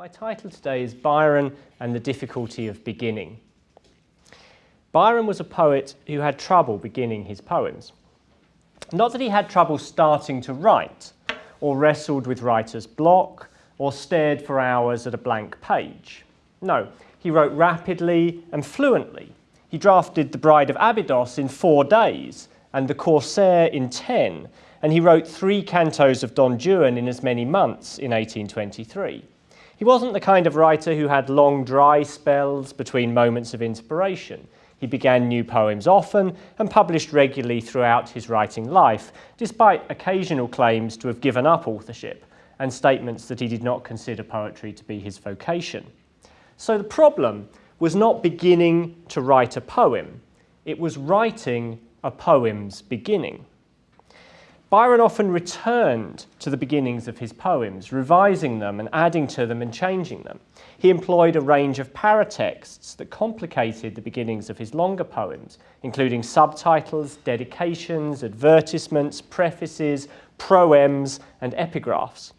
My title today is Byron and the Difficulty of Beginning. Byron was a poet who had trouble beginning his poems. Not that he had trouble starting to write, or wrestled with writer's block, or stared for hours at a blank page. No, he wrote rapidly and fluently. He drafted The Bride of Abydos in four days, and The Corsair in ten, and he wrote three cantos of Don Juan in as many months in 1823. He wasn't the kind of writer who had long dry spells between moments of inspiration. He began new poems often and published regularly throughout his writing life, despite occasional claims to have given up authorship and statements that he did not consider poetry to be his vocation. So the problem was not beginning to write a poem, it was writing a poem's beginning. Byron often returned to the beginnings of his poems, revising them and adding to them and changing them. He employed a range of paratexts that complicated the beginnings of his longer poems, including subtitles, dedications, advertisements, prefaces, proems, and epigraphs.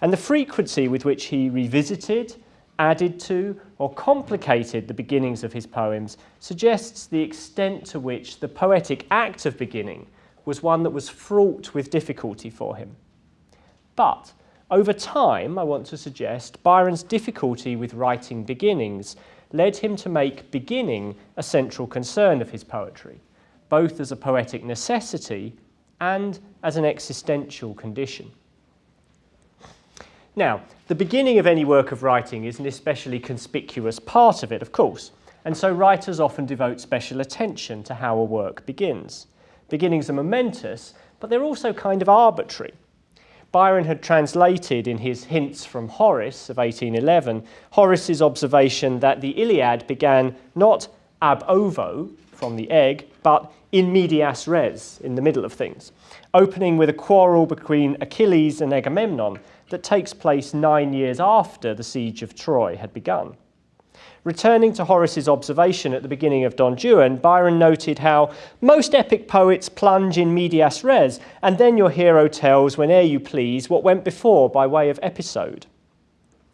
And the frequency with which he revisited, added to, or complicated the beginnings of his poems suggests the extent to which the poetic act of beginning was one that was fraught with difficulty for him. But over time, I want to suggest, Byron's difficulty with writing beginnings led him to make beginning a central concern of his poetry, both as a poetic necessity and as an existential condition. Now, the beginning of any work of writing is an especially conspicuous part of it, of course, and so writers often devote special attention to how a work begins. Beginnings are momentous, but they're also kind of arbitrary. Byron had translated in his Hints from Horace of 1811 Horace's observation that the Iliad began not ab ovo, from the egg, but in medias res, in the middle of things, opening with a quarrel between Achilles and Agamemnon that takes place nine years after the siege of Troy had begun. Returning to Horace's observation at the beginning of Don Juan, Byron noted how most epic poets plunge in medias res, and then your hero tells, whene'er you please, what went before by way of episode.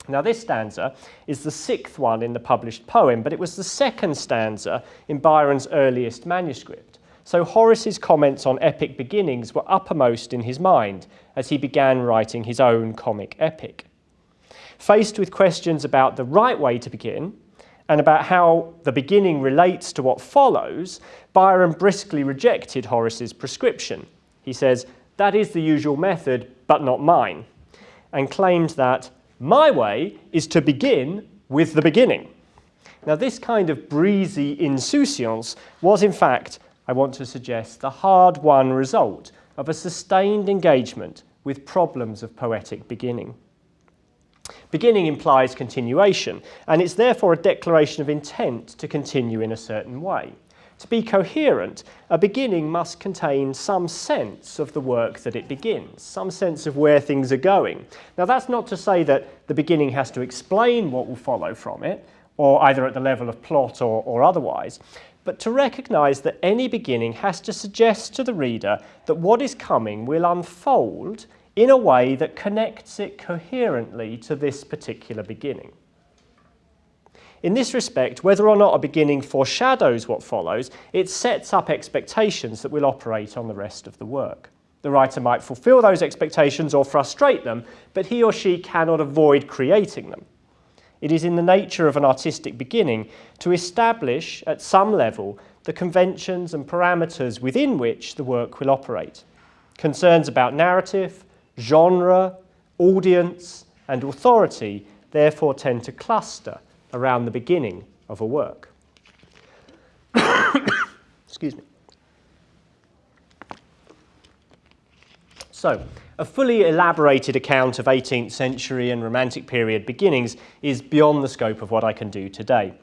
Now, this stanza is the sixth one in the published poem, but it was the second stanza in Byron's earliest manuscript. So Horace's comments on epic beginnings were uppermost in his mind as he began writing his own comic epic. Faced with questions about the right way to begin, and about how the beginning relates to what follows, Byron briskly rejected Horace's prescription. He says, that is the usual method, but not mine, and claimed that my way is to begin with the beginning. Now, this kind of breezy insouciance was, in fact, I want to suggest, the hard-won result of a sustained engagement with problems of poetic beginning. Beginning implies continuation, and it's therefore a declaration of intent to continue in a certain way. To be coherent, a beginning must contain some sense of the work that it begins, some sense of where things are going. Now that's not to say that the beginning has to explain what will follow from it, or either at the level of plot or, or otherwise, but to recognise that any beginning has to suggest to the reader that what is coming will unfold in a way that connects it coherently to this particular beginning. In this respect, whether or not a beginning foreshadows what follows, it sets up expectations that will operate on the rest of the work. The writer might fulfill those expectations or frustrate them, but he or she cannot avoid creating them. It is in the nature of an artistic beginning to establish, at some level, the conventions and parameters within which the work will operate. Concerns about narrative, genre, audience, and authority therefore tend to cluster around the beginning of a work. Excuse me. So, a fully elaborated account of 18th century and Romantic period beginnings is beyond the scope of what I can do today.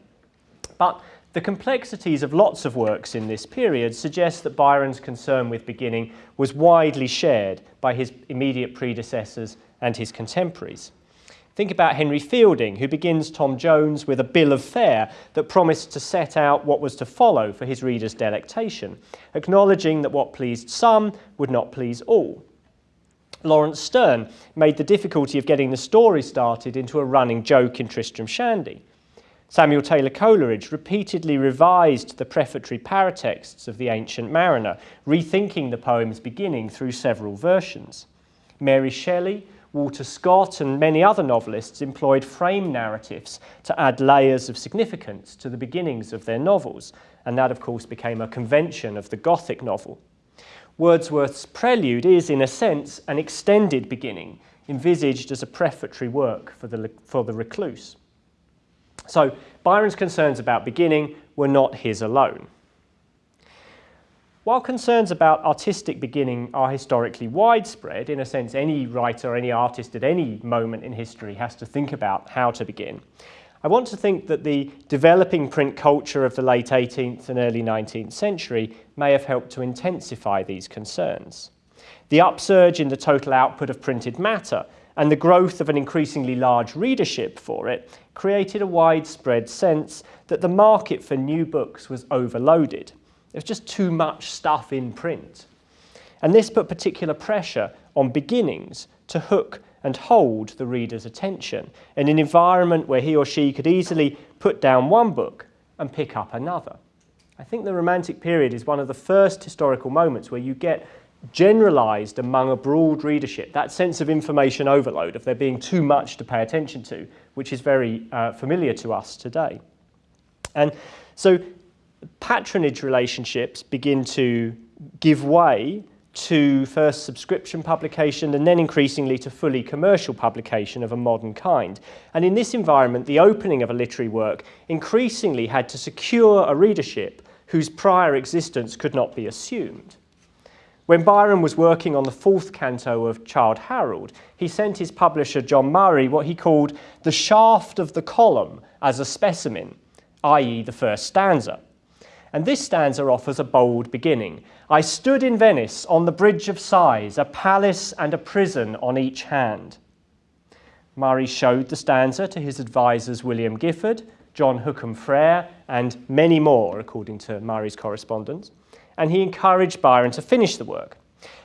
But the complexities of lots of works in this period suggest that Byron's concern with beginning was widely shared by his immediate predecessors and his contemporaries. Think about Henry Fielding, who begins Tom Jones with a bill of fare that promised to set out what was to follow for his readers' delectation, acknowledging that what pleased some would not please all. Laurence Sterne made the difficulty of getting the story started into a running joke in Tristram Shandy. Samuel Taylor Coleridge repeatedly revised the prefatory paratexts of the Ancient Mariner, rethinking the poem's beginning through several versions. Mary Shelley, Walter Scott and many other novelists employed frame narratives to add layers of significance to the beginnings of their novels, and that of course became a convention of the Gothic novel. Wordsworth's Prelude is, in a sense, an extended beginning, envisaged as a prefatory work for the, for the recluse. So Byron's concerns about beginning were not his alone. While concerns about artistic beginning are historically widespread, in a sense any writer, any artist at any moment in history has to think about how to begin, I want to think that the developing print culture of the late 18th and early 19th century may have helped to intensify these concerns. The upsurge in the total output of printed matter and the growth of an increasingly large readership for it created a widespread sense that the market for new books was overloaded. There's just too much stuff in print. And this put particular pressure on beginnings to hook and hold the reader's attention in an environment where he or she could easily put down one book and pick up another. I think the Romantic period is one of the first historical moments where you get generalized among a broad readership, that sense of information overload, of there being too much to pay attention to, which is very uh, familiar to us today. And so patronage relationships begin to give way to first subscription publication and then increasingly to fully commercial publication of a modern kind. And in this environment, the opening of a literary work increasingly had to secure a readership whose prior existence could not be assumed. When Byron was working on the fourth canto of Childe Harold, he sent his publisher John Murray what he called the shaft of the column as a specimen, i.e. the first stanza. And this stanza offers a bold beginning. I stood in Venice on the Bridge of Sighs, a palace and a prison on each hand. Murray showed the stanza to his advisers William Gifford, John Hookham Frere, and many more, according to Murray's correspondence, and he encouraged Byron to finish the work.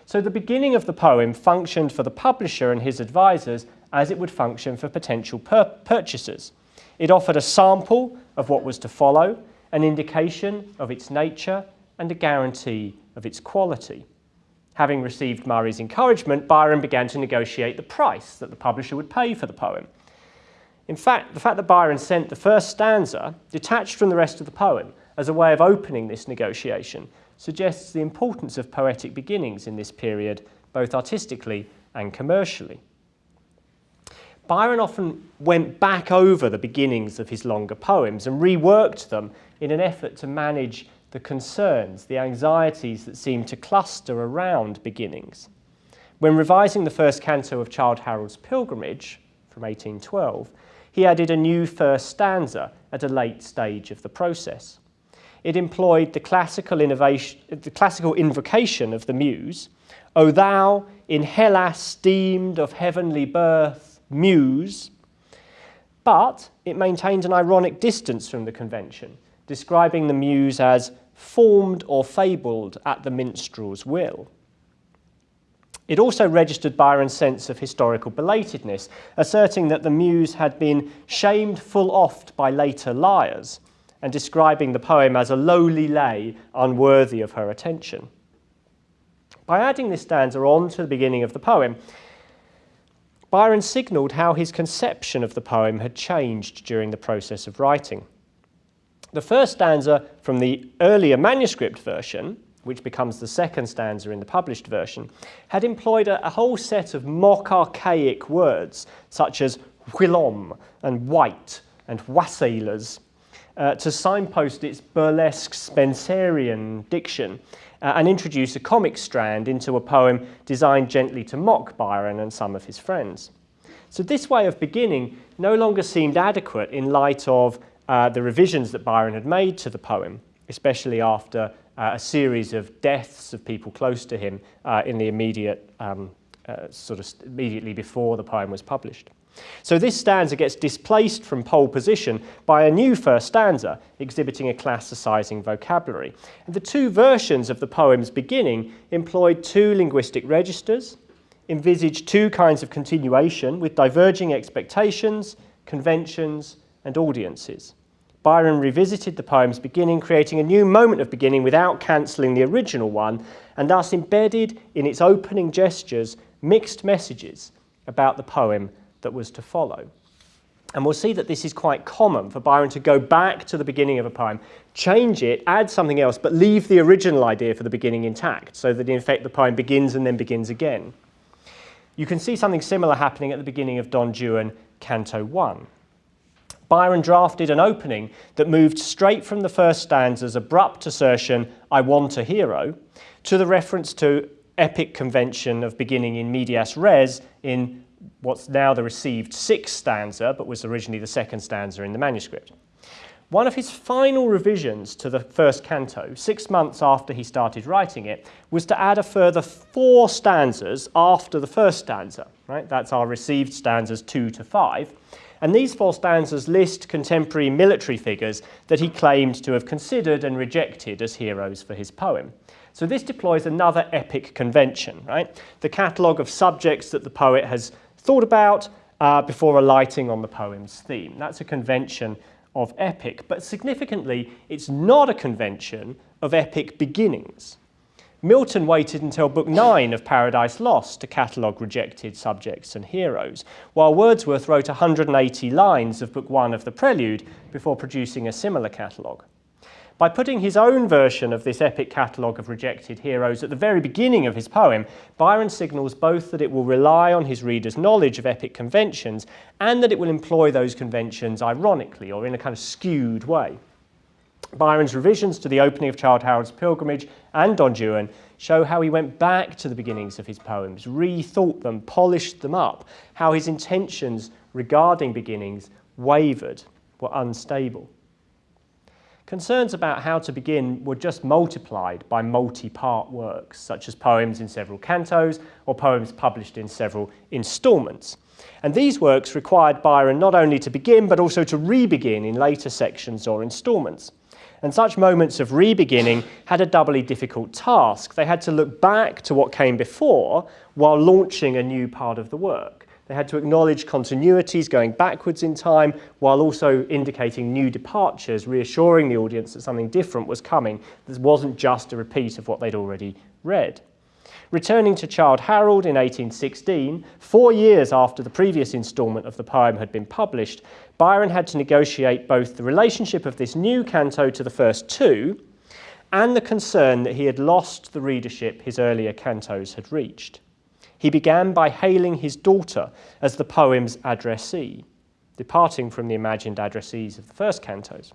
So the beginning of the poem functioned for the publisher and his advisers as it would function for potential purchasers. It offered a sample of what was to follow, an indication of its nature and a guarantee of its quality. Having received Murray's encouragement, Byron began to negotiate the price that the publisher would pay for the poem. In fact, the fact that Byron sent the first stanza, detached from the rest of the poem, as a way of opening this negotiation, suggests the importance of poetic beginnings in this period, both artistically and commercially. Byron often went back over the beginnings of his longer poems and reworked them in an effort to manage the concerns, the anxieties that seem to cluster around beginnings. When revising the first canto of Childe Harold's Pilgrimage from 1812, he added a new first stanza at a late stage of the process. It employed the classical, innovation, the classical invocation of the Muse, O thou, in Hellas deemed of heavenly birth, Muse, but it maintained an ironic distance from the convention, describing the muse as formed or fabled at the minstrel's will. It also registered Byron's sense of historical belatedness, asserting that the muse had been shamed full oft by later lyres, and describing the poem as a lowly lay unworthy of her attention. By adding this stanza on to the beginning of the poem, Byron signalled how his conception of the poem had changed during the process of writing. The first stanza from the earlier manuscript version, which becomes the second stanza in the published version, had employed a, a whole set of mock archaic words such as whilom and wight and wassailers uh, to signpost its burlesque Spenserian diction uh, and introduce a comic strand into a poem designed gently to mock Byron and some of his friends. So this way of beginning no longer seemed adequate in light of uh, the revisions that Byron had made to the poem, especially after uh, a series of deaths of people close to him uh, in the immediate, um, uh, sort of immediately before the poem was published. So this stanza gets displaced from pole position by a new first stanza exhibiting a classicizing vocabulary. And the two versions of the poem's beginning employed two linguistic registers, envisaged two kinds of continuation with diverging expectations, conventions, and audiences. Byron revisited the poem's beginning, creating a new moment of beginning without cancelling the original one, and thus embedded in its opening gestures mixed messages about the poem that was to follow. And we'll see that this is quite common for Byron to go back to the beginning of a poem, change it, add something else, but leave the original idea for the beginning intact, so that in effect the poem begins and then begins again. You can see something similar happening at the beginning of Don Juan, Canto 1. Byron drafted an opening that moved straight from the first stanza's abrupt assertion, I want a hero, to the reference to epic convention of beginning in medias res in what's now the received sixth stanza, but was originally the second stanza in the manuscript. One of his final revisions to the first canto, six months after he started writing it, was to add a further four stanzas after the first stanza. Right? That's our received stanzas two to five. And these four stanzas list contemporary military figures that he claimed to have considered and rejected as heroes for his poem. So this deploys another epic convention, right? The catalogue of subjects that the poet has thought about uh, before alighting on the poem's theme. That's a convention of epic, but significantly, it's not a convention of epic beginnings. Milton waited until Book 9 of Paradise Lost to catalogue rejected subjects and heroes, while Wordsworth wrote 180 lines of Book 1 of the Prelude before producing a similar catalogue. By putting his own version of this epic catalogue of rejected heroes at the very beginning of his poem, Byron signals both that it will rely on his reader's knowledge of epic conventions and that it will employ those conventions ironically or in a kind of skewed way. Byron's revisions to the opening of Childe Harold's Pilgrimage and Don Juan show how he went back to the beginnings of his poems, rethought them, polished them up, how his intentions regarding beginnings wavered, were unstable. Concerns about how to begin were just multiplied by multi-part works, such as poems in several cantos or poems published in several instalments. And these works required Byron not only to begin, but also to re-begin in later sections or instalments. And such moments of re-beginning had a doubly difficult task. They had to look back to what came before while launching a new part of the work. They had to acknowledge continuities going backwards in time while also indicating new departures, reassuring the audience that something different was coming. This wasn't just a repeat of what they'd already read. Returning to Childe Harold in 1816, four years after the previous instalment of the poem had been published, Byron had to negotiate both the relationship of this new canto to the first two and the concern that he had lost the readership his earlier cantos had reached. He began by hailing his daughter as the poem's addressee, departing from the imagined addressees of the first cantos.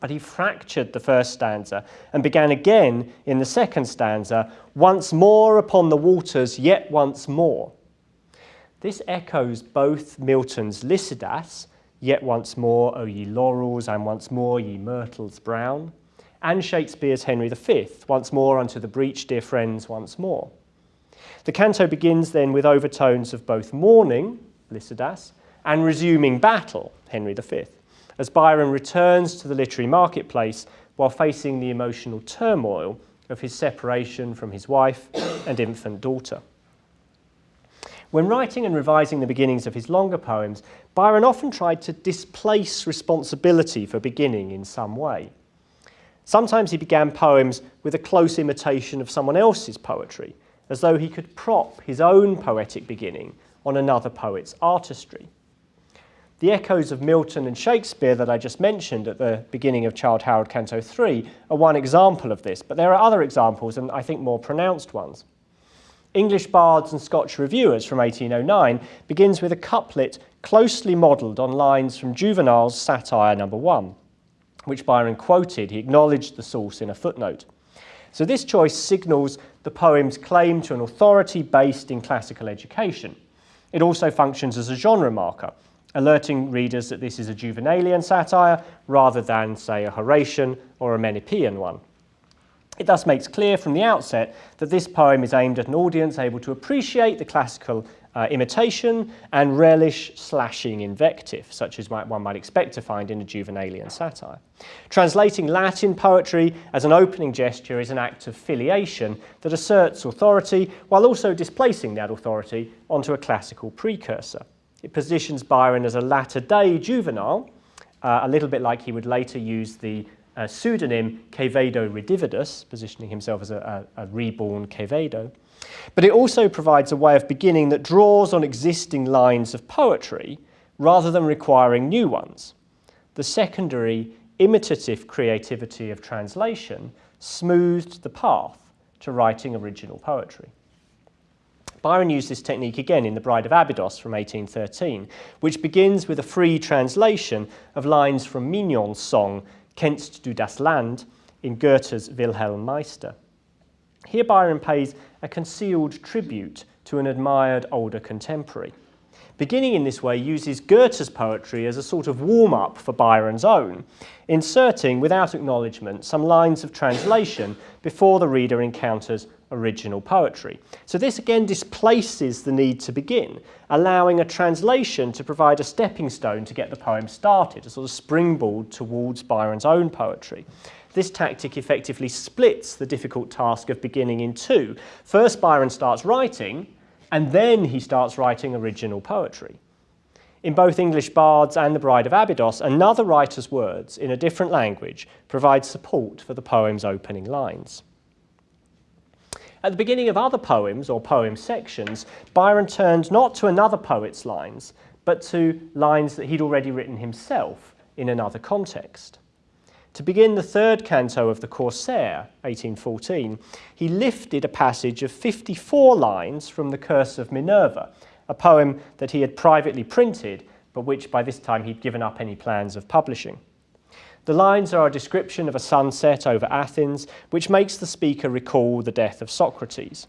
But he fractured the first stanza and began again in the second stanza, once more upon the waters, yet once more. This echoes both Milton's Lycidas, yet once more, O ye laurels, and once more, ye myrtles brown, and Shakespeare's Henry V, once more unto the breach, dear friends, once more. The canto begins then with overtones of both mourning, Lycidas, and resuming battle, Henry V, as Byron returns to the literary marketplace while facing the emotional turmoil of his separation from his wife and infant daughter. When writing and revising the beginnings of his longer poems, Byron often tried to displace responsibility for beginning in some way. Sometimes he began poems with a close imitation of someone else's poetry, as though he could prop his own poetic beginning on another poet's artistry. The echoes of Milton and Shakespeare that I just mentioned at the beginning of Childe Harold Canto 3 are one example of this, but there are other examples and I think more pronounced ones. English Bards and Scotch Reviewers from 1809 begins with a couplet closely modelled on lines from Juvenal's Satire number 1, which Byron quoted. He acknowledged the source in a footnote. So this choice signals the poem's claim to an authority based in classical education. It also functions as a genre marker, alerting readers that this is a Juvenalian satire rather than, say, a Horatian or a Menippean one. It thus makes clear from the outset that this poem is aimed at an audience able to appreciate the classical uh, imitation and relish slashing invective, such as one might expect to find in a Juvenalian satire. Translating Latin poetry as an opening gesture is an act of filiation that asserts authority while also displacing that authority onto a classical precursor. It positions Byron as a latter-day Juvenal, uh, a little bit like he would later use the uh, pseudonym Quevedo Redivivus, positioning himself as a, a, a reborn Quevedo. But it also provides a way of beginning that draws on existing lines of poetry rather than requiring new ones. The secondary imitative creativity of translation smoothed the path to writing original poetry. Byron used this technique again in The Bride of Abydos from 1813, which begins with a free translation of lines from Mignon's song Kennst du das Land in Goethe's Wilhelm Meister. Here Byron pays a concealed tribute to an admired older contemporary. Beginning in this way uses Goethe's poetry as a sort of warm-up for Byron's own, inserting, without acknowledgement, some lines of translation before the reader encounters original poetry. So this again displaces the need to begin, allowing a translation to provide a stepping stone to get the poem started, a sort of springboard towards Byron's own poetry. This tactic effectively splits the difficult task of beginning in two. First, Byron starts writing, and then he starts writing original poetry. In both English Bards and The Bride of Abydos, another writer's words in a different language provide support for the poem's opening lines. At the beginning of other poems or poem sections, Byron turned not to another poet's lines, but to lines that he'd already written himself in another context. To begin the third canto of the Corsair, 1814, he lifted a passage of 54 lines from The Curse of Minerva, a poem that he had privately printed, but which by this time he'd given up any plans of publishing. The lines are a description of a sunset over Athens, which makes the speaker recall the death of Socrates.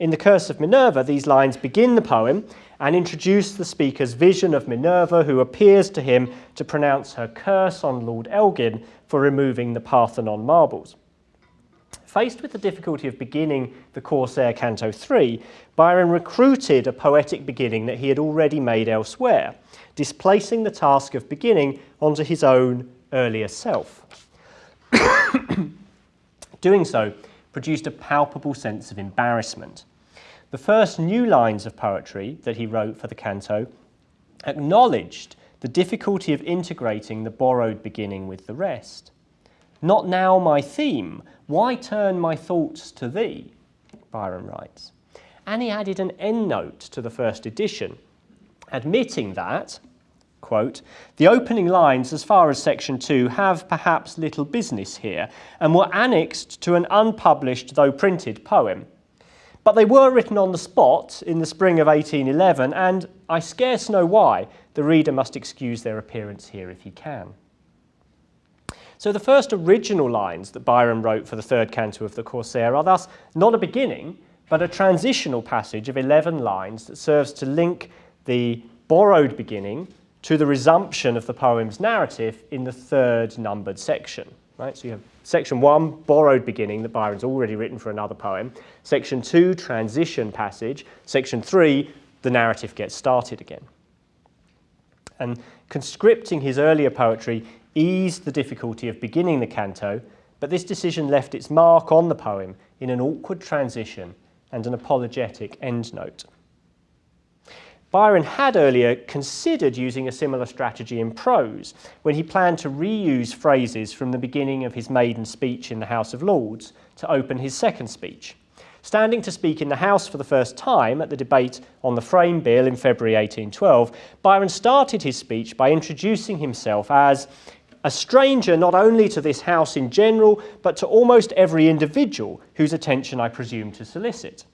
In The Curse of Minerva, these lines begin the poem and introduce the speaker's vision of Minerva, who appears to him to pronounce her curse on Lord Elgin for removing the Parthenon marbles. Faced with the difficulty of beginning the Corsair Canto 3, Byron recruited a poetic beginning that he had already made elsewhere, displacing the task of beginning onto his own earlier self. Doing so produced a palpable sense of embarrassment. The first new lines of poetry that he wrote for the canto acknowledged the difficulty of integrating the borrowed beginning with the rest. Not now my theme, why turn my thoughts to thee? Byron writes. And he added an endnote to the first edition, admitting that, quote, the opening lines as far as section 2 have perhaps little business here and were annexed to an unpublished though printed poem. But they were written on the spot in the spring of 1811 and I scarce know why the reader must excuse their appearance here if he can. So the first original lines that Byron wrote for the third canto of the Corsair are thus not a beginning, but a transitional passage of 11 lines that serves to link the borrowed beginning to the resumption of the poem's narrative in the third numbered section. Right? So you have section one, borrowed beginning that Byron's already written for another poem. Section two, transition passage. Section three, the narrative gets started again. And conscripting his earlier poetry eased the difficulty of beginning the canto, but this decision left its mark on the poem in an awkward transition and an apologetic endnote. Byron had earlier considered using a similar strategy in prose when he planned to reuse phrases from the beginning of his maiden speech in the House of Lords to open his second speech. Standing to speak in the House for the first time at the debate on the Frame Bill in February 1812, Byron started his speech by introducing himself as a stranger not only to this House in general, but to almost every individual whose attention I presume to solicit.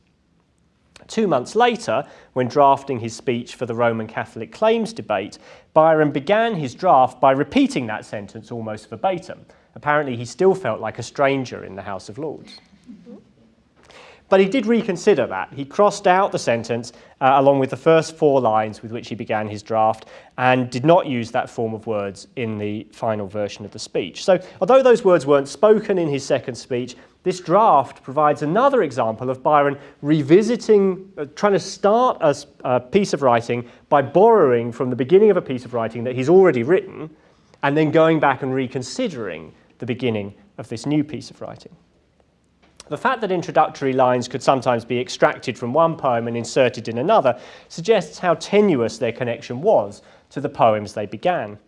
Two months later, when drafting his speech for the Roman Catholic claims debate, Byron began his draft by repeating that sentence almost verbatim. Apparently, he still felt like a stranger in the House of Lords. But he did reconsider that. He crossed out the sentence uh, along with the first four lines with which he began his draft and did not use that form of words in the final version of the speech. So, although those words weren't spoken in his second speech, this draft provides another example of Byron revisiting, uh, trying to start a, a piece of writing by borrowing from the beginning of a piece of writing that he's already written and then going back and reconsidering the beginning of this new piece of writing. The fact that introductory lines could sometimes be extracted from one poem and inserted in another suggests how tenuous their connection was to the poems they began.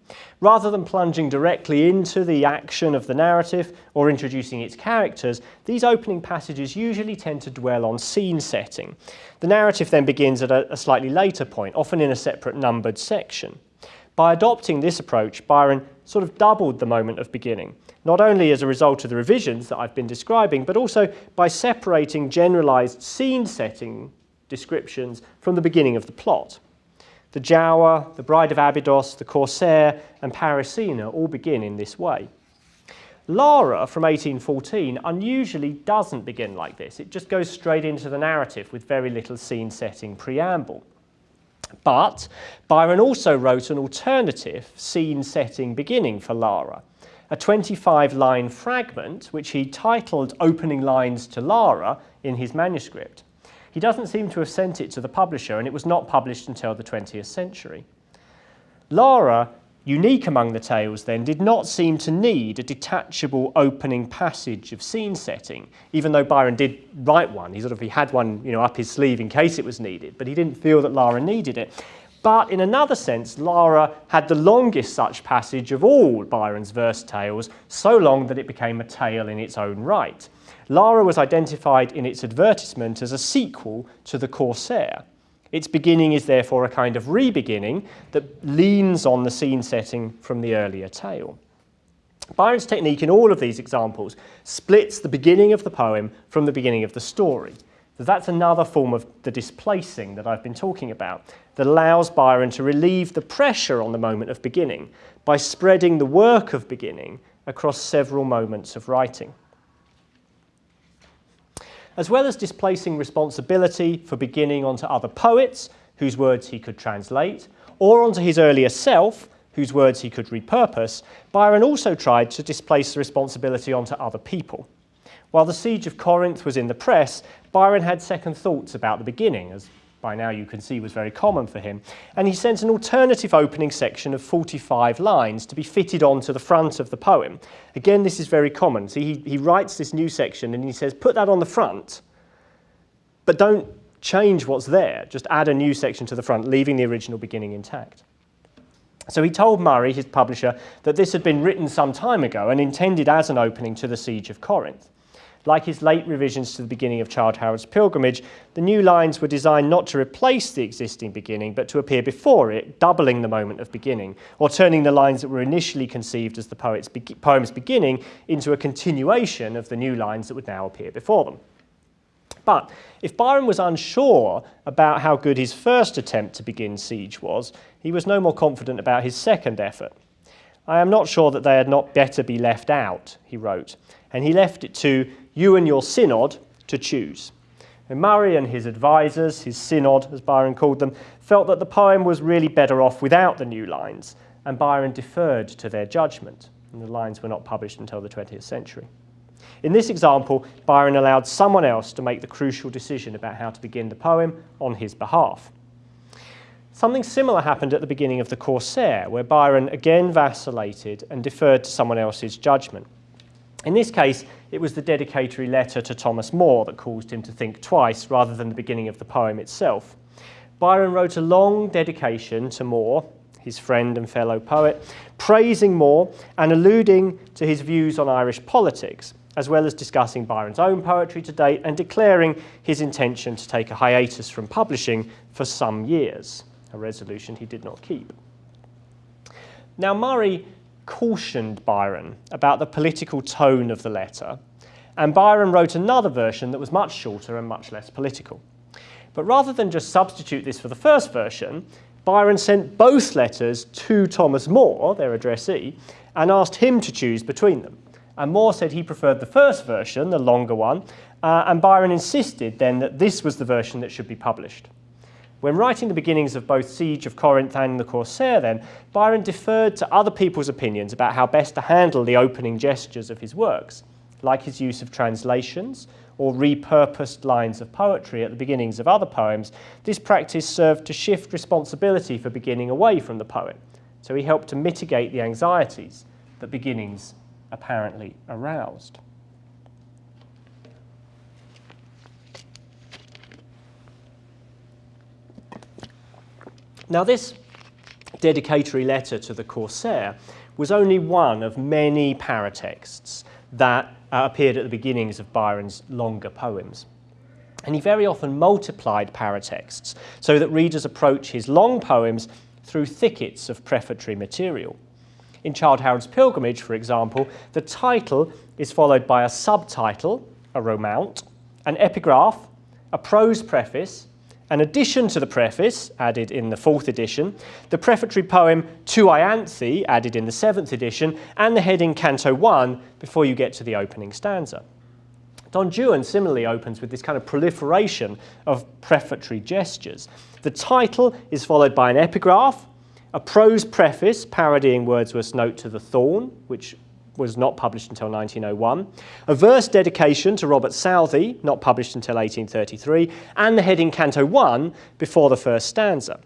Rather than plunging directly into the action of the narrative or introducing its characters, these opening passages usually tend to dwell on scene setting. The narrative then begins at a, slightly later point, often in a separate numbered section. By adopting this approach, Byron sort of doubled the moment of beginning not only as a result of the revisions that I've been describing, but also by separating generalized scene setting descriptions from the beginning of the plot. The Giaour, the Bride of Abydos, the Corsair, and Parisina all begin in this way. Lara from 1814 unusually doesn't begin like this. It just goes straight into the narrative with very little scene setting preamble. But Byron also wrote an alternative scene setting beginning for Lara a 25 line fragment which he titled Opening Lines to Lara in his manuscript. He doesn't seem to have sent it to the publisher and it was not published until the 20th century. Lara, unique among the tales then, did not seem to need a detachable opening passage of scene setting, even though Byron did write one. He sort of he had one you know, up his sleeve in case it was needed, but he didn't feel that Lara needed it. But in another sense, Lara had the longest such passage of all Byron's verse tales, so long that it became a tale in its own right. Lara was identified in its advertisement as a sequel to The Corsair. Its beginning is therefore a kind of re-beginning that leans on the scene setting from the earlier tale. Byron's technique in all of these examples splits the beginning of the poem from the beginning of the story. That's another form of the displacing that I've been talking about that allows Byron to relieve the pressure on the moment of beginning by spreading the work of beginning across several moments of writing. As well as displacing responsibility for beginning onto other poets, whose words he could translate, or onto his earlier self, whose words he could repurpose, Byron also tried to displace the responsibility onto other people. While the siege of Corinth was in the press, Byron had second thoughts about the beginning, as by now you can see was very common for him, and he sent an alternative opening section of 45 lines to be fitted onto the front of the poem. Again, this is very common. See, he, he writes this new section and he says, put that on the front, but don't change what's there. Just add a new section to the front, leaving the original beginning intact. So he told Murray, his publisher, that this had been written some time ago and intended as an opening to the Siege of Corinth. Like his late revisions to the beginning of Childe Harold's Pilgrimage, the new lines were designed not to replace the existing beginning, but to appear before it, doubling the moment of beginning, or turning the lines that were initially conceived as the poet's be poem's beginning into a continuation of the new lines that would now appear before them. But if Byron was unsure about how good his first attempt to begin Siege was, he was no more confident about his second effort. I am not sure that they had not better be left out, he wrote, and he left it to you and your synod to choose. And Murray and his advisers, his synod as Byron called them, felt that the poem was really better off without the new lines, and Byron deferred to their judgment, and the lines were not published until the 20th century. In this example, Byron allowed someone else to make the crucial decision about how to begin the poem on his behalf. Something similar happened at the beginning of The Corsair, where Byron again vacillated and deferred to someone else's judgment. In this case, it was the dedicatory letter to Thomas Moore that caused him to think twice rather than the beginning of the poem itself. Byron wrote a long dedication to Moore, his friend and fellow poet, praising Moore and alluding to his views on Irish politics, as well as discussing Byron's own poetry to date and declaring his intention to take a hiatus from publishing for some years, a resolution he did not keep. Now, Murray cautioned Byron about the political tone of the letter, and Byron wrote another version that was much shorter and much less political. But rather than just substitute this for the first version, Byron sent both letters to Thomas Moore, their addressee, and asked him to choose between them. And Moore said he preferred the first version, the longer one, uh, and Byron insisted then that this was the version that should be published. When writing the beginnings of both Siege of Corinth and The Corsair then, Byron deferred to other people's opinions about how best to handle the opening gestures of his works, like his use of translations or repurposed lines of poetry at the beginnings of other poems. This practice served to shift responsibility for beginning away from the poet, so he helped to mitigate the anxieties that beginnings apparently aroused. Now this dedicatory letter to the Corsair was only one of many paratexts that uh, appeared at the beginnings of Byron's longer poems. And he very often multiplied paratexts so that readers approach his long poems through thickets of prefatory material. In Childe Harold's Pilgrimage, for example, the title is followed by a subtitle, a romaunt, an epigraph, a prose preface, an addition to the preface, added in the fourth edition, the prefatory poem To Ianthe, added in the seventh edition, and the heading Canto 1 before you get to the opening stanza. Don Juan similarly opens with this kind of proliferation of prefatory gestures. The title is followed by an epigraph, a prose preface parodying Wordsworth's Note to the Thorn, which was not published until 1901, a verse dedication to Robert Southey, not published until 1833, and the heading Canto 1 before the first stanza.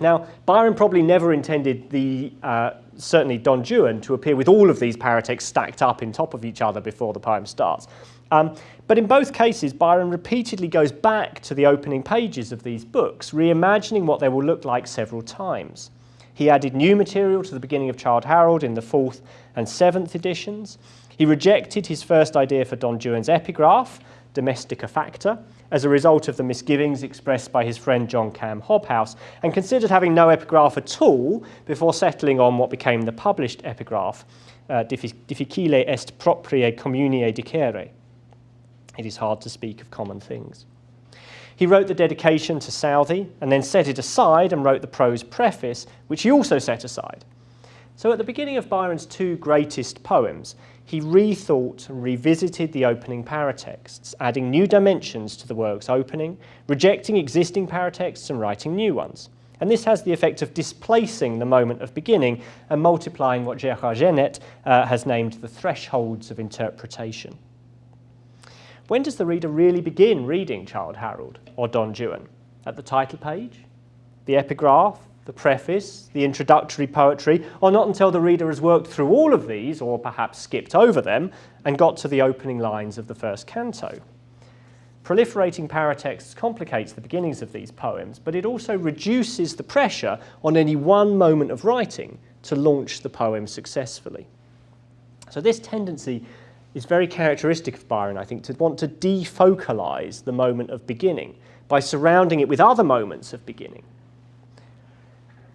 Now, Byron probably never intended the, uh, certainly Don Juan, to appear with all of these paratexts stacked up in top of each other before the poem starts. Um, but in both cases, Byron repeatedly goes back to the opening pages of these books, reimagining what they will look like several times. He added new material to the beginning of Childe Harold in the fourth and seventh editions. He rejected his first idea for Don Juan's epigraph, Domestica Facta, as a result of the misgivings expressed by his friend John Cam Hobhouse, and considered having no epigraph at all before settling on what became the published epigraph, uh, Difficile est proprie communia dicere. It is hard to speak of common things. He wrote the dedication to Southey and then set it aside and wrote the prose preface, which he also set aside. So at the beginning of Byron's two greatest poems, he rethought and revisited the opening paratexts, adding new dimensions to the work's opening, rejecting existing paratexts and writing new ones. And this has the effect of displacing the moment of beginning and multiplying what Gérard Genette uh, has named the thresholds of interpretation. When does the reader really begin reading Childe Harold or Don Juan? At the title page? The epigraph? The preface? The introductory poetry? Or not until the reader has worked through all of these, or perhaps skipped over them, and got to the opening lines of the first canto? Proliferating paratexts complicates the beginnings of these poems, but it also reduces the pressure on any one moment of writing to launch the poem successfully. So this tendency is very characteristic of Byron, I think, to want to defocalize the moment of beginning by surrounding it with other moments of beginning.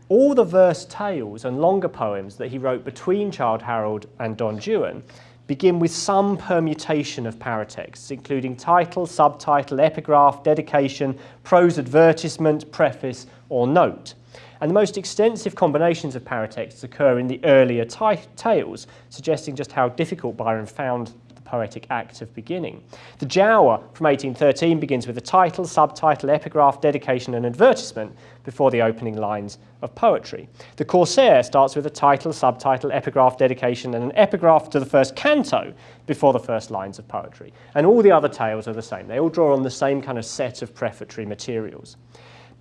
All the verse tales and longer poems that he wrote between Childe Harold and Don Juan begin with some permutation of paratexts, including title, subtitle, epigraph, dedication, prose advertisement, preface, or note. And the most extensive combinations of paratexts occur in the earlier tales, suggesting just how difficult Byron found the poetic act of beginning. The Giaour from 1813 begins with a title, subtitle, epigraph, dedication and advertisement before the opening lines of poetry. The Corsair starts with a title, subtitle, epigraph, dedication and an epigraph to the first canto before the first lines of poetry. And all the other tales are the same. They all draw on the same kind of set of prefatory materials.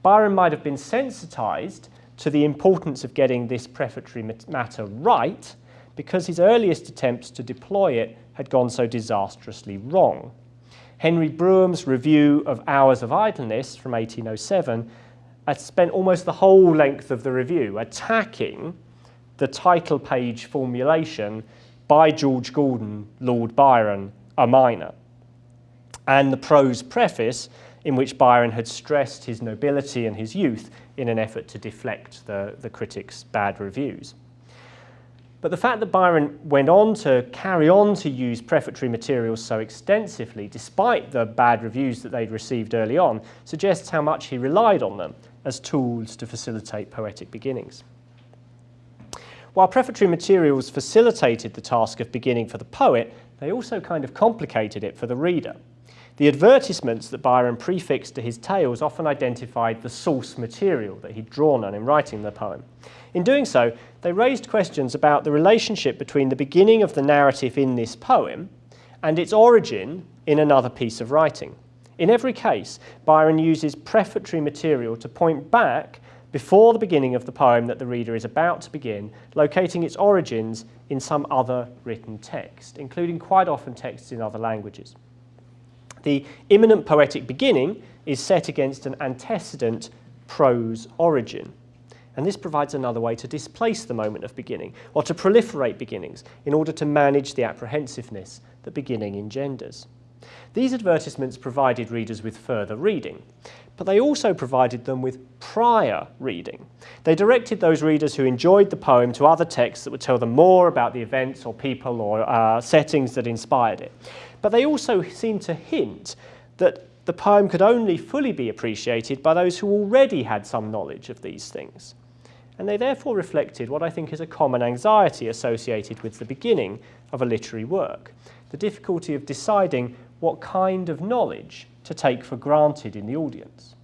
Byron might have been sensitized to the importance of getting this prefatory matter right because his earliest attempts to deploy it had gone so disastrously wrong. Henry Brougham's review of Hours of Idleness from 1807 had spent almost the whole length of the review attacking the title page formulation by George Gordon, Lord Byron, a minor, and the prose preface in which Byron had stressed his nobility and his youth in an effort to deflect the, the critics' bad reviews. But the fact that Byron went on to carry on to use prefatory materials so extensively, despite the bad reviews that they'd received early on, suggests how much he relied on them as tools to facilitate poetic beginnings. While prefatory materials facilitated the task of beginning for the poet, they also kind of complicated it for the reader. The advertisements that Byron prefixed to his tales often identified the source material that he'd drawn on in writing the poem. In doing so, they raised questions about the relationship between the beginning of the narrative in this poem and its origin in another piece of writing. In every case, Byron uses prefatory material to point back before the beginning of the poem that the reader is about to begin, locating its origins in some other written text, including quite often texts in other languages. The imminent poetic beginning is set against an antecedent prose origin. And this provides another way to displace the moment of beginning, or to proliferate beginnings, in order to manage the apprehensiveness that beginning engenders. These advertisements provided readers with further reading, but they also provided them with prior reading. They directed those readers who enjoyed the poem to other texts that would tell them more about the events or people or uh, settings that inspired it. But they also seem to hint that the poem could only fully be appreciated by those who already had some knowledge of these things. And they therefore reflected what I think is a common anxiety associated with the beginning of a literary work, the difficulty of deciding what kind of knowledge to take for granted in the audience,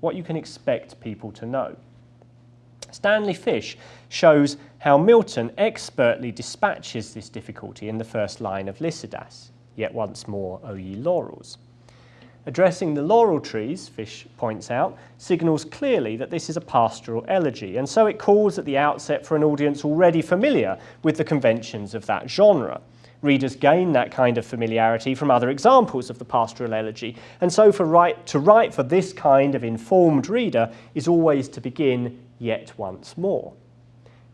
what you can expect people to know. Stanley Fish shows how Milton expertly dispatches this difficulty in the first line of Lycidas, yet once more, O ye laurels. Addressing the laurel trees, Fish points out, signals clearly that this is a pastoral elegy, and so it calls at the outset for an audience already familiar with the conventions of that genre. Readers gain that kind of familiarity from other examples of the pastoral elegy, and so for to write for this kind of informed reader is always to begin yet once more.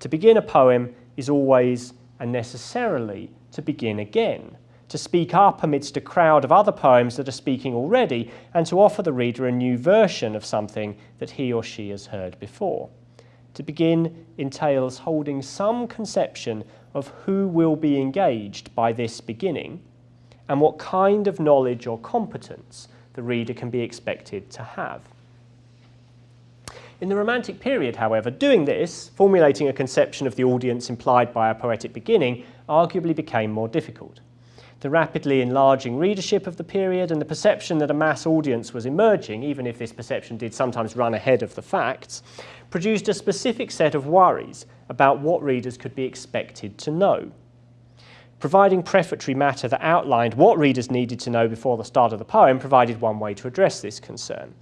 To begin a poem is always and necessarily to begin again, to speak up amidst a crowd of other poems that are speaking already, and to offer the reader a new version of something that he or she has heard before. To begin entails holding some conception of who will be engaged by this beginning and what kind of knowledge or competence the reader can be expected to have. In the Romantic period, however, doing this, formulating a conception of the audience implied by a poetic beginning, arguably became more difficult. The rapidly enlarging readership of the period and the perception that a mass audience was emerging, even if this perception did sometimes run ahead of the facts, produced a specific set of worries about what readers could be expected to know. Providing prefatory matter that outlined what readers needed to know before the start of the poem provided one way to address this concern.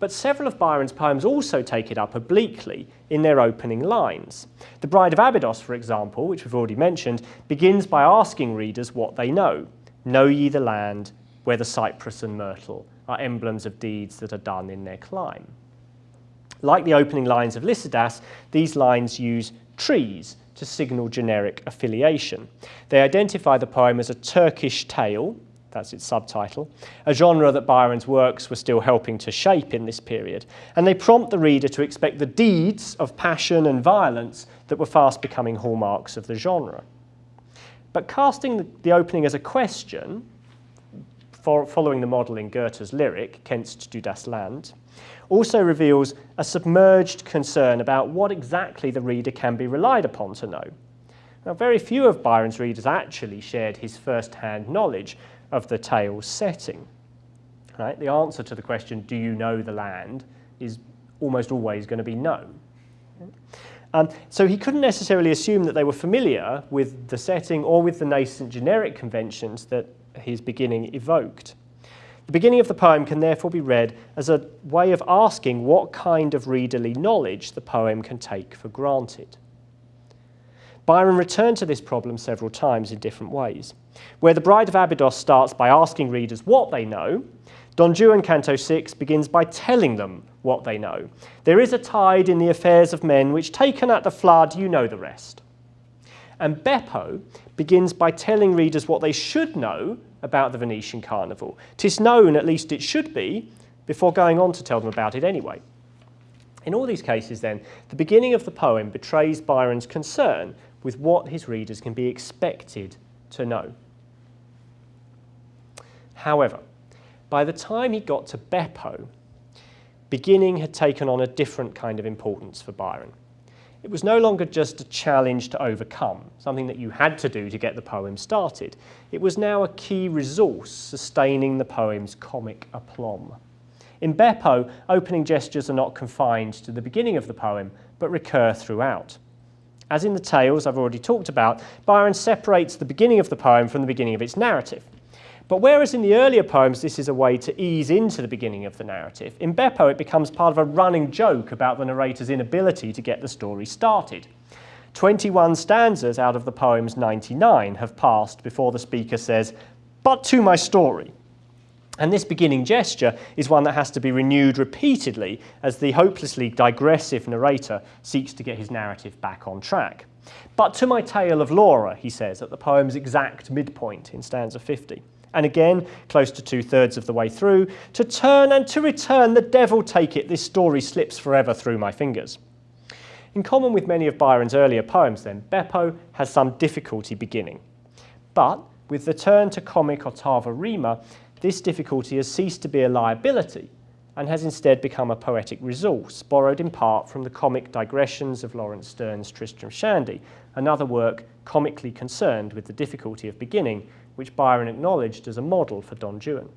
But several of Byron's poems also take it up obliquely in their opening lines. The Bride of Abydos, for example, which we've already mentioned, begins by asking readers what they know. Know ye the land where the cypress and myrtle are emblems of deeds that are done in their clime. Like the opening lines of Lycidas, these lines use trees to signal generic affiliation. They identify the poem as a Turkish tale, that's its subtitle, a genre that Byron's works were still helping to shape in this period, and they prompt the reader to expect the deeds of passion and violence that were fast becoming hallmarks of the genre. But casting the opening as a question, following the model in Goethe's lyric, Kennst du das Land, also reveals a submerged concern about what exactly the reader can be relied upon to know. Now, very few of Byron's readers actually shared his first-hand knowledge of the tale's setting. Right? The answer to the question, do you know the land, is almost always going to be no. Um, so he couldn't necessarily assume that they were familiar with the setting or with the nascent generic conventions that his beginning evoked. The beginning of the poem can therefore be read as a way of asking what kind of readerly knowledge the poem can take for granted. Byron returned to this problem several times in different ways. Where The Bride of Abydos starts by asking readers what they know, Don Juan Canto 6 begins by telling them what they know. There is a tide in the affairs of men which taken at the flood, you know the rest. And Beppo begins by telling readers what they should know about the Venetian Carnival. Tis known, at least it should be, before going on to tell them about it anyway. In all these cases, then, the beginning of the poem betrays Byron's concern with what his readers can be expected to know. However, by the time he got to Beppo, beginning had taken on a different kind of importance for Byron. it was no longer just a challenge to overcome, something that you had to do to get the poem started. It was now a key resource sustaining the poem's comic aplomb. In Beppo, opening gestures are not confined to the beginning of the poem, but recur throughout. As in the tales I've already talked about, Byron separates the beginning of the poem from the beginning of its narrative. But whereas in the earlier poems this is a way to ease into the beginning of the narrative, in Beppo it becomes part of a running joke about the narrator's inability to get the story started. 21 stanzas out of the poem's 99 have passed before the speaker says, but to my story. And this beginning gesture is one that has to be renewed repeatedly as the hopelessly digressive narrator seeks to get his narrative back on track. But to my tale of Laura, he says at the poem's exact midpoint in stanza 50 and again, close to two-thirds of the way through, to turn and to return, the devil take it, this story slips forever through my fingers. In common with many of Byron's earlier poems then, Beppo has some difficulty beginning. But with the turn to comic ottava rima, this difficulty has ceased to be a liability and has instead become a poetic resource, borrowed in part from the comic digressions of Laurence Sterne's Tristram Shandy, another work comically concerned with the difficulty of beginning which Byron acknowledged as a model for Don Juan.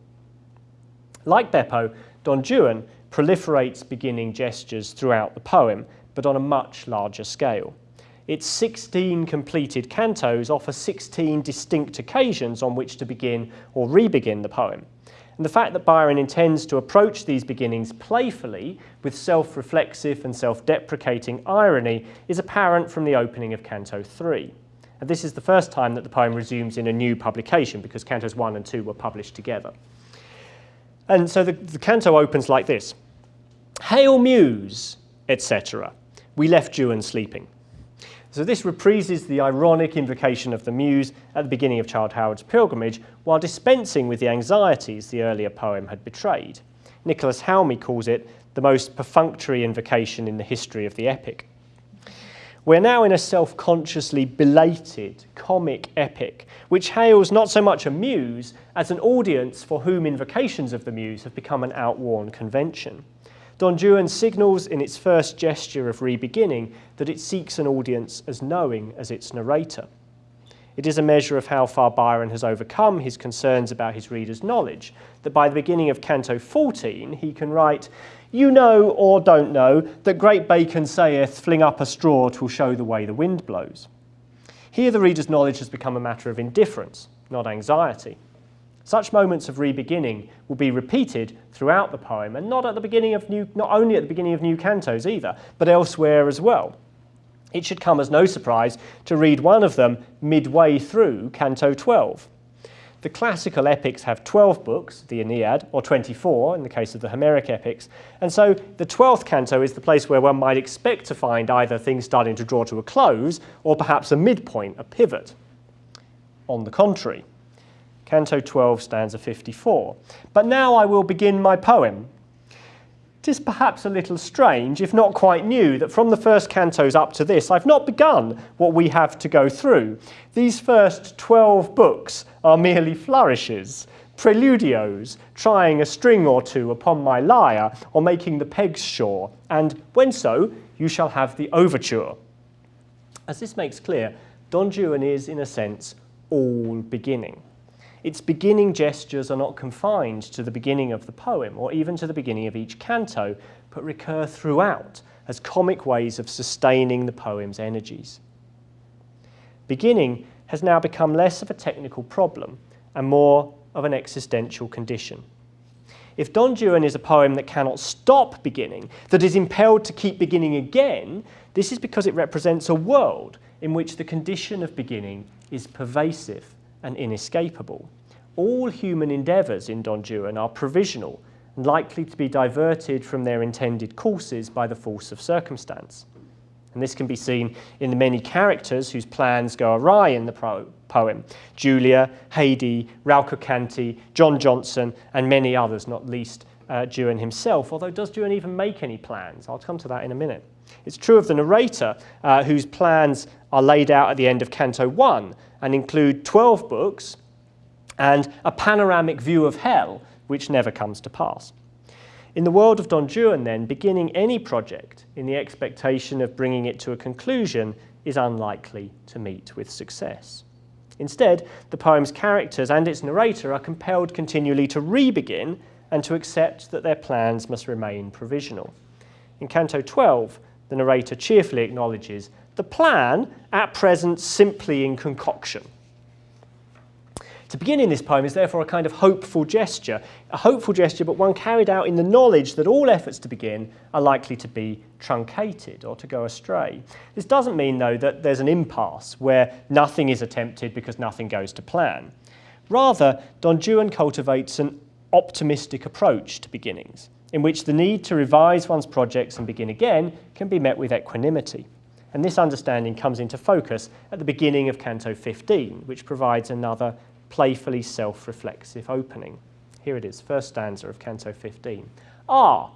Like Beppo, Don Juan proliferates beginning gestures throughout the poem, but on a much larger scale. Its 16 completed cantos offer 16 distinct occasions on which to begin or re-begin the poem. And the fact that Byron intends to approach these beginnings playfully with self-reflexive and self-deprecating irony is apparent from the opening of Canto 3. And this is the first time that the poem resumes in a new publication because cantos 1 and 2 were published together. And so the, the canto opens like this. Hail Muse, etc. We left Juan sleeping. So this reprises the ironic invocation of the Muse at the beginning of Childe Harold's pilgrimage while dispensing with the anxieties the earlier poem had betrayed. Nicholas Halmi calls it the most perfunctory invocation in the history of the epic. We're now in a self-consciously belated comic epic, which hails not so much a muse as an audience for whom invocations of the muse have become an outworn convention. Don Juan signals in its first gesture of re-beginning that it seeks an audience as knowing as its narrator. It is a measure of how far Byron has overcome his concerns about his reader's knowledge, that by the beginning of Canto 14 he can write, you know or don't know that great Bacon saith, fling up a straw, twill show the way the wind blows. Here the reader's knowledge has become a matter of indifference, not anxiety. Such moments of re-beginning will be repeated throughout the poem, and not at the beginning of new, not only at the beginning of new cantos either, but elsewhere as well. It should come as no surprise to read one of them midway through Canto 12. The classical epics have 12 books, the Aeneid, or 24 in the case of the Homeric epics, and so the 12th canto is the place where one might expect to find either things starting to draw to a close or perhaps a midpoint, a pivot. On the contrary, Canto 12 stanza 54. But now I will begin my poem, Tis perhaps a little strange, if not quite new, that from the first cantos up to this, I've not begun what we have to go through. These first 12 books are merely flourishes, preludios, trying a string or two upon my lyre, or making the pegs sure, and when so, you shall have the overture. As this makes clear, Don Juan is, in a sense, all beginning. Its beginning gestures are not confined to the beginning of the poem or even to the beginning of each canto, but recur throughout as comic ways of sustaining the poem's energies. Beginning has now become less of a technical problem and more of an existential condition. If Don Juan is a poem that cannot stop beginning, that is impelled to keep beginning again, this is because it represents a world in which the condition of beginning is pervasive and inescapable. All human endeavours in Don Juan are provisional and likely to be diverted from their intended courses by the force of circumstance. And this can be seen in the many characters whose plans go awry in the poem. Julia, Haidee, Raucocanti, John Johnson, and many others, not least uh, Juan himself, although does Juan even make any plans? I'll come to that in a minute. It's true of the narrator, uh, whose plans are laid out at the end of Canto 1 and include 12 books and a panoramic view of hell, which never comes to pass. In the world of Don Juan, then, beginning any project in the expectation of bringing it to a conclusion is unlikely to meet with success. Instead, the poem's characters and its narrator are compelled continually to re-begin and to accept that their plans must remain provisional. In Canto 12, the narrator cheerfully acknowledges the plan, at present, simply in concoction. To begin in this poem is therefore a kind of hopeful gesture, a hopeful gesture but one carried out in the knowledge that all efforts to begin are likely to be truncated or to go astray. This doesn't mean though that there's an impasse where nothing is attempted because nothing goes to plan. Rather, Don Juan cultivates an optimistic approach to beginnings, in which the need to revise one's projects and begin again can be met with equanimity. And this understanding comes into focus at the beginning of Canto 15, which provides another playfully self-reflexive opening. Here it is, first stanza of Canto 15. Ah,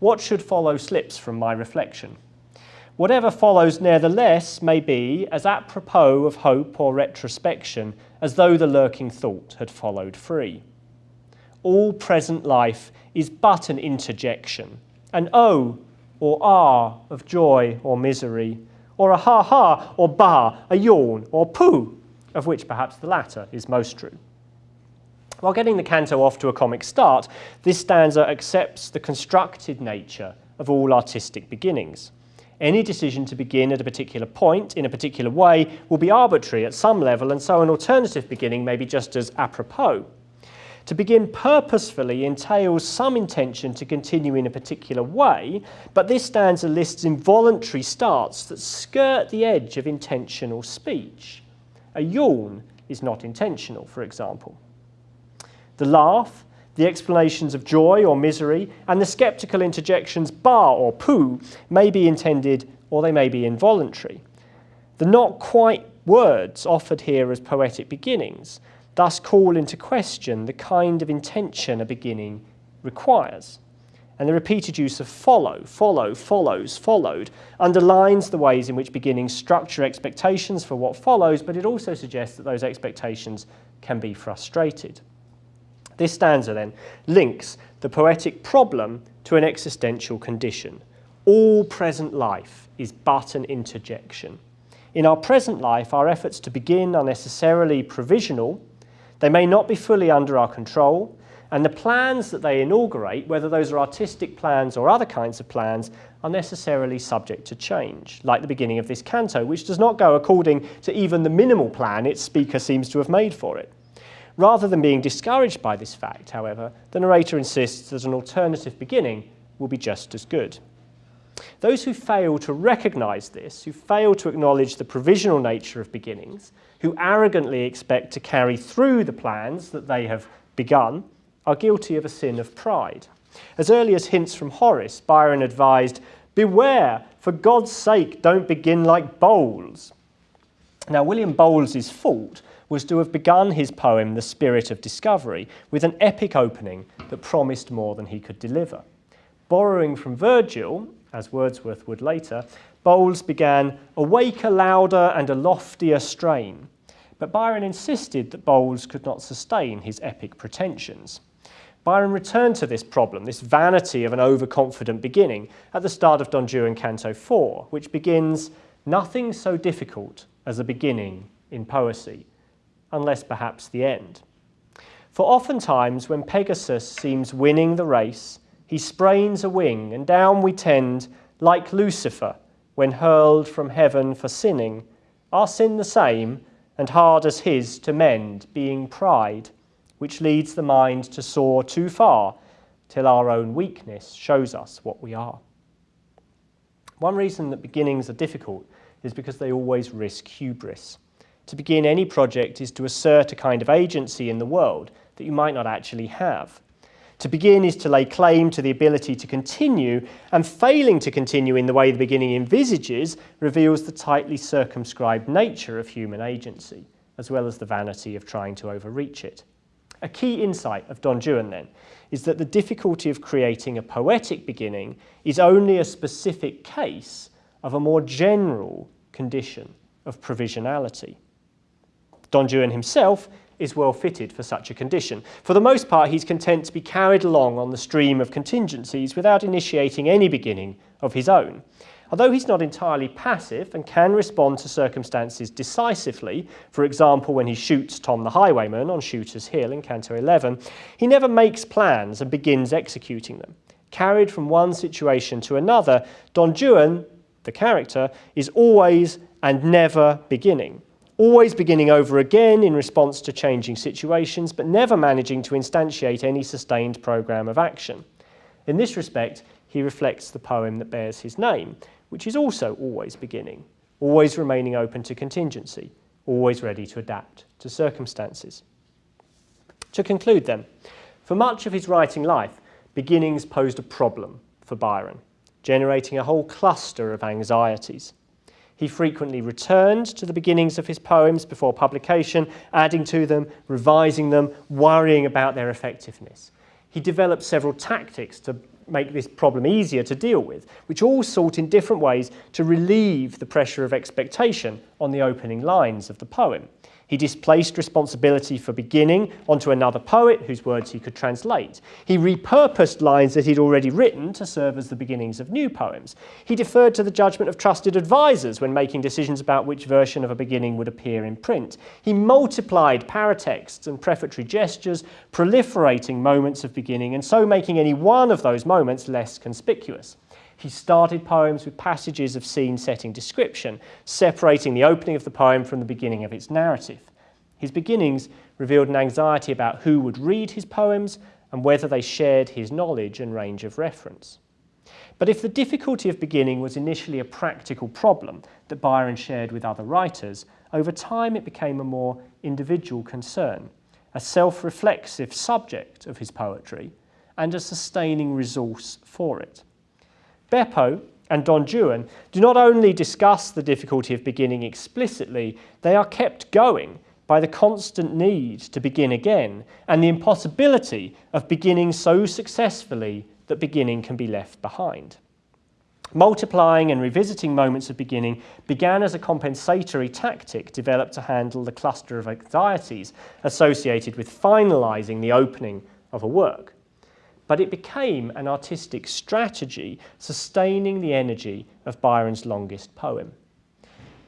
what should follow slips from my reflection. Whatever follows nevertheless may be as apropos of hope or retrospection as though the lurking thought had followed free. All present life is but an interjection, and oh or ah of joy or misery, or a ha ha or bah, a yawn or pooh of which perhaps the latter is most true. While getting the canto off to a comic start, this stanza accepts the constructed nature of all artistic beginnings. Any decision to begin at a particular point in a particular way will be arbitrary at some level, and so an alternative beginning may be just as apropos. To begin purposefully entails some intention to continue in a particular way, but this stanza lists involuntary starts that skirt the edge of intentional speech. A yawn is not intentional, for example. The laugh, the explanations of joy or misery, and the skeptical interjections bah or pooh may be intended or they may be involuntary. The not quite words offered here as poetic beginnings thus call into question the kind of intention a beginning requires and the repeated use of follow, follow, follows, followed underlines the ways in which beginnings structure expectations for what follows, but it also suggests that those expectations can be frustrated. This stanza then links the poetic problem to an existential condition. All present life is but an interjection. In our present life, our efforts to begin are necessarily provisional. They may not be fully under our control, and the plans that they inaugurate, whether those are artistic plans or other kinds of plans, are necessarily subject to change, like the beginning of this canto, which does not go according to even the minimal plan its speaker seems to have made for it. Rather than being discouraged by this fact, however, the narrator insists that an alternative beginning will be just as good. Those who fail to recognize this, who fail to acknowledge the provisional nature of beginnings, who arrogantly expect to carry through the plans that they have begun, are guilty of a sin of pride. As early as hints from Horace, Byron advised, Beware, for God's sake, don't begin like Bowles. Now, William Bowles's fault was to have begun his poem, The Spirit of Discovery, with an epic opening that promised more than he could deliver. Borrowing from Virgil, as Wordsworth would later, Bowles began, Awake a louder and a loftier strain. But Byron insisted that Bowles could not sustain his epic pretensions. Byron returned to this problem, this vanity of an overconfident beginning, at the start of Don Juan Canto 4, which begins, Nothing so difficult as a beginning in poesy, unless perhaps the end. For oftentimes when Pegasus seems winning the race, he sprains a wing, and down we tend, like Lucifer, when hurled from heaven for sinning, our sin the same, and hard as his to mend, being pride which leads the mind to soar too far till our own weakness shows us what we are. One reason that beginnings are difficult is because they always risk hubris. To begin any project is to assert a kind of agency in the world that you might not actually have. To begin is to lay claim to the ability to continue, and failing to continue in the way the beginning envisages reveals the tightly circumscribed nature of human agency, as well as the vanity of trying to overreach it. A key insight of Don Juan, then, is that the difficulty of creating a poetic beginning is only a specific case of a more general condition of provisionality. Don Juan himself is well fitted for such a condition. For the most part, he's content to be carried along on the stream of contingencies without initiating any beginning of his own. Although he's not entirely passive and can respond to circumstances decisively, for example when he shoots Tom the Highwayman on Shooter's Hill in Canto 11, he never makes plans and begins executing them. Carried from one situation to another, Don Juan, the character, is always and never beginning. Always beginning over again in response to changing situations, but never managing to instantiate any sustained programme of action. In this respect, he reflects the poem that bears his name, which is also always beginning, always remaining open to contingency, always ready to adapt to circumstances. To conclude then, for much of his writing life, beginnings posed a problem for Byron, generating a whole cluster of anxieties. He frequently returned to the beginnings of his poems before publication, adding to them, revising them, worrying about their effectiveness. He developed several tactics to make this problem easier to deal with, which all sought in different ways to relieve the pressure of expectation on the opening lines of the poem. He displaced responsibility for beginning onto another poet whose words he could translate. He repurposed lines that he'd already written to serve as the beginnings of new poems. He deferred to the judgment of trusted advisers when making decisions about which version of a beginning would appear in print. He multiplied paratexts and prefatory gestures, proliferating moments of beginning and so making any one of those moments less conspicuous. He started poems with passages of scene-setting description, separating the opening of the poem from the beginning of its narrative. His beginnings revealed an anxiety about who would read his poems and whether they shared his knowledge and range of reference. But if the difficulty of beginning was initially a practical problem that Byron shared with other writers, over time it became a more individual concern, a self-reflexive subject of his poetry, and a sustaining resource for it. Beppo and Don Juan do not only discuss the difficulty of beginning explicitly, they are kept going by the constant need to begin again and the impossibility of beginning so successfully that beginning can be left behind. Multiplying and revisiting moments of beginning began as a compensatory tactic developed to handle the cluster of anxieties associated with finalising the opening of a work but it became an artistic strategy sustaining the energy of Byron's longest poem.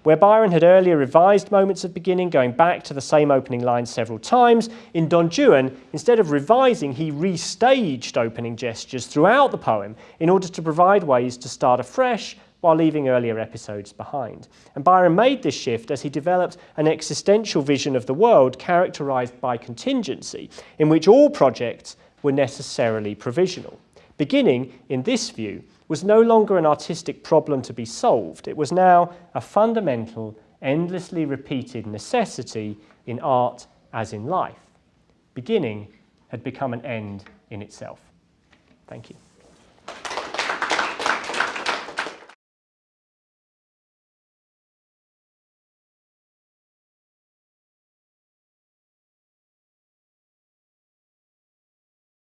Where Byron had earlier revised moments of beginning, going back to the same opening line several times, in Don Juan, instead of revising, he restaged opening gestures throughout the poem in order to provide ways to start afresh while leaving earlier episodes behind. And Byron made this shift as he developed an existential vision of the world characterized by contingency, in which all projects were necessarily provisional. Beginning, in this view, was no longer an artistic problem to be solved. It was now a fundamental, endlessly repeated necessity in art as in life. Beginning had become an end in itself. Thank you.